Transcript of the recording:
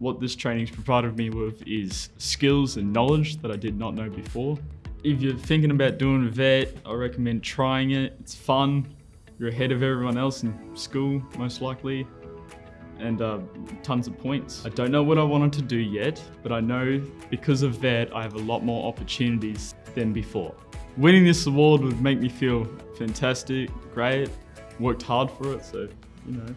What this training's provided me with is skills and knowledge that I did not know before. If you're thinking about doing VET, I recommend trying it. It's fun. You're ahead of everyone else in school, most likely, and uh, tons of points. I don't know what I wanted to do yet, but I know because of VET, I have a lot more opportunities than before. Winning this award would make me feel fantastic, great, worked hard for it, so, you know,